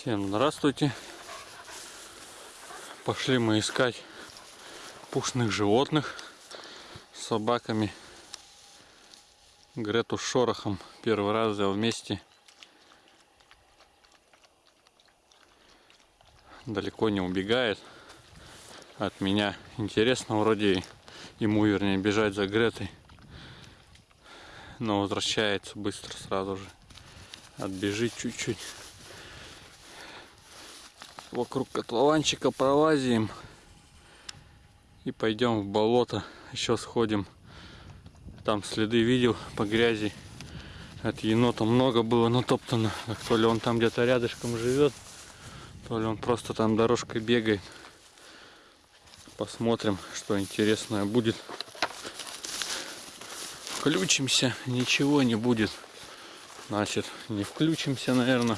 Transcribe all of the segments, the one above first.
Всем здравствуйте. Пошли мы искать пушных животных с собаками. Грету с Шорохом первый раз взял вместе. Далеко не убегает от меня. Интересно вроде ему, вернее, бежать за Гретой. Но возвращается быстро сразу же. Отбежит чуть-чуть вокруг котлованчика пролазим и пойдем в болото. Еще сходим. Там следы видел по грязи. От енота много было натоптано. Так, то ли он там где-то рядышком живет то ли он просто там дорожкой бегает. Посмотрим что интересное будет. Включимся ничего не будет. Значит не включимся наверное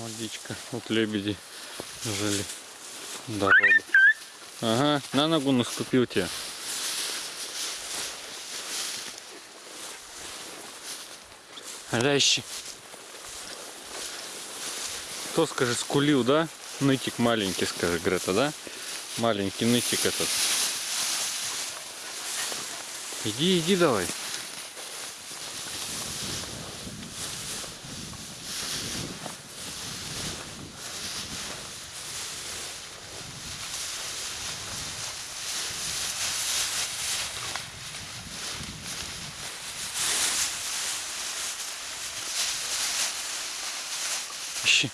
Водичка. Вот лебеди жили. Дорога. Ага, на ногу наступил тебе. Лящи. Кто, скажи, скулил, да? Нытик маленький, скажи, Грета, да? Маленький нытик этот. Иди, иди давай. Ищи.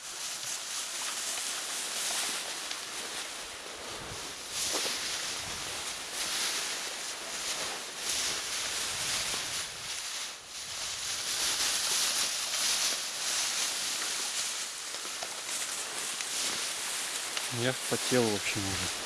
Я вспотел, в общем, уже.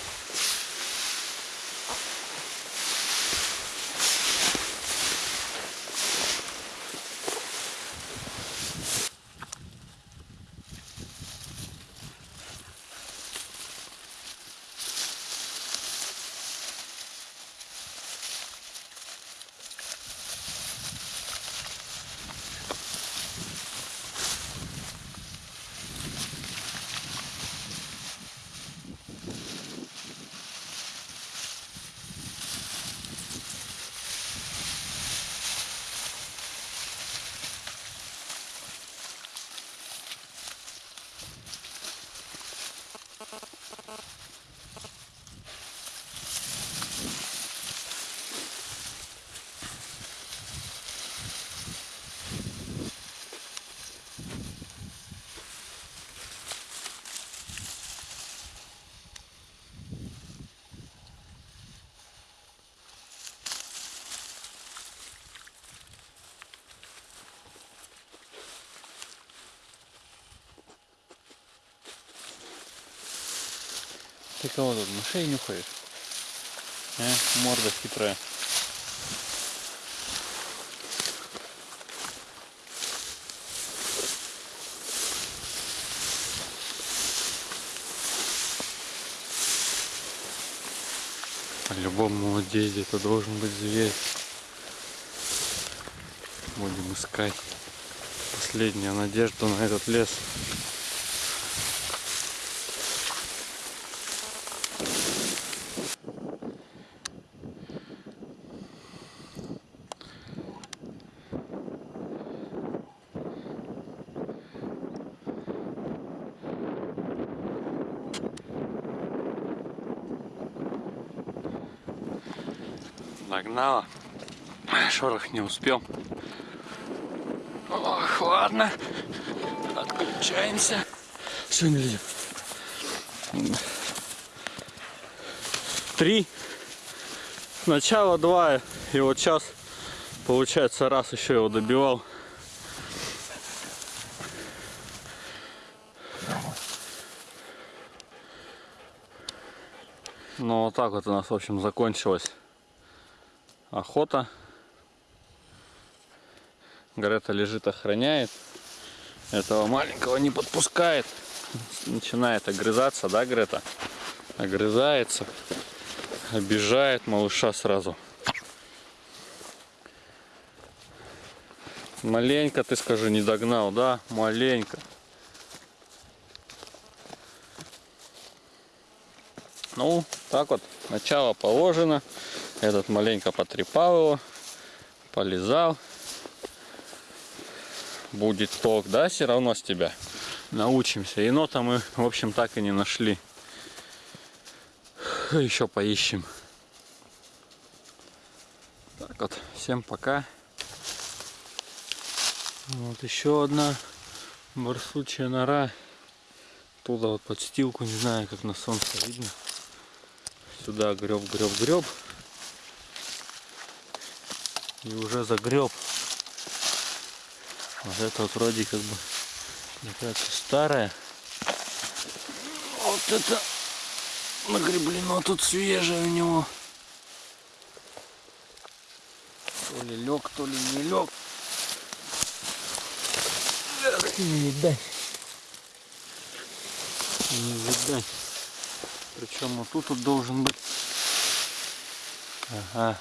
Ты кого тут мышей нюхаешь? А? Морда хитрая. По-любому вот где-то должен быть зверь. Будем искать. Последняя надежда на этот лес. Догнала. Шорох не успел. Ох, ладно. Отключаемся. Все, не. Три. Сначала два. И вот сейчас, получается, раз еще его добивал. Ну, вот так вот у нас, в общем, закончилось охота. Грета лежит, охраняет. Этого маленького не подпускает. Начинает огрызаться, да, Грета? Огрызается. Обижает малыша сразу. Маленько, ты скажи, не догнал, да? Маленько. Ну, так вот, начало положено. Этот маленько потрепал его, полезал. Будет толк, да, все равно с тебя. Научимся. Енота мы, в общем, так и не нашли. Еще поищем. Так вот, всем пока. Вот еще одна барсучья нора. Туда вот подстилку, не знаю, как на солнце видно. Сюда греб, греб, греб. И уже загреб. Вот это вот вроде как бы какая-то старая. Вот это нагреблено тут свежее у него. То ли лег, то ли не лег. Не видать. Не видать. Причем вот тут вот должен быть. Ага.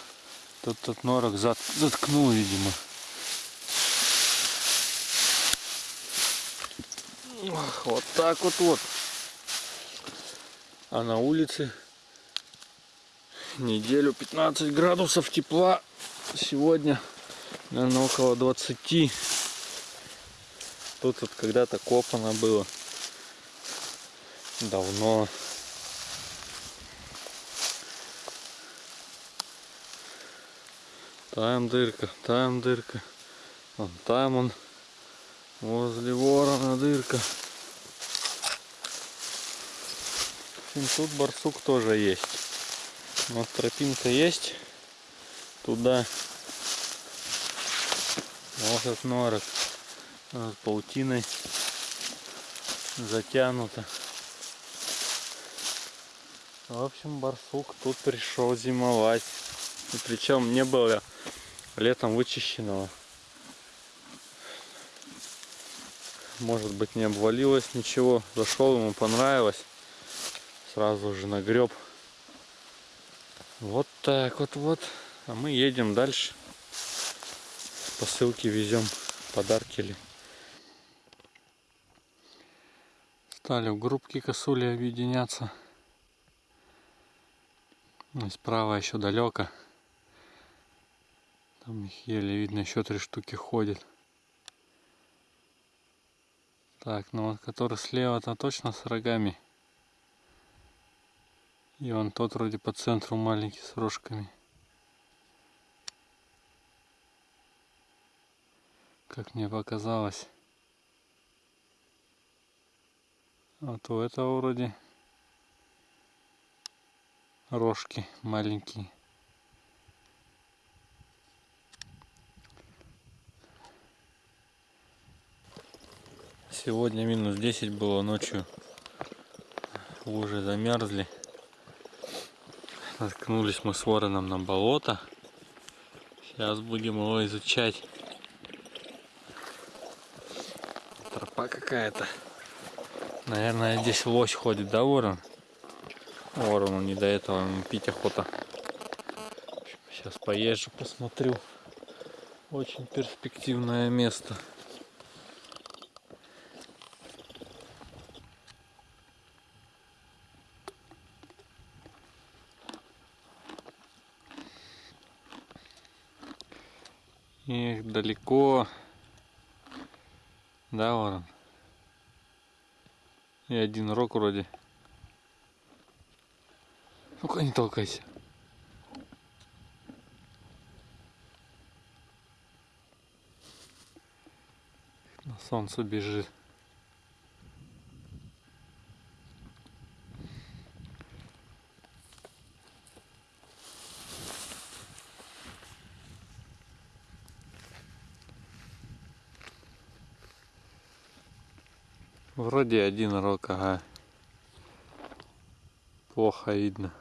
Тут тот норок зат, заткнул, видимо. Вот так вот вот. А на улице неделю 15 градусов тепла. Сегодня, наверное, около 20. Тут вот когда-то копано было. Давно. Там дырка, там дырка. Вон там он. Возле ворона дырка. Общем, тут барсук тоже есть. Вот тропинка есть. Туда. Вот этот норок. Вот паутиной затянуто. В общем, барсук тут пришел зимовать. И причем не было летом вычищенного. Может быть не обвалилось ничего. Зашел, ему понравилось. Сразу же нагреб. Вот так вот вот. А мы едем дальше. Посылки везем. Подарки ли. Стали в группки косули объединяться. И справа еще далеко. Там их еле видно, еще три штуки ходят. Так, ну вот который слева, то точно с рогами. И он тот вроде по центру маленький с рожками. Как мне показалось. А то это вроде рожки маленькие. Сегодня минус 10 было ночью. Лужи замерзли. Наткнулись мы с вороном на болото. Сейчас будем его изучать. Тропа какая-то. Наверное, здесь лось ходит, да, ворон? Ворону не до этого, пить охота. Сейчас поезжу, посмотрю. Очень перспективное место. Эх, далеко. Да, ворон? И один рок вроде. Ну-ка не толкайся. На солнце бежит. Вроде один рок, ага. Плохо видно.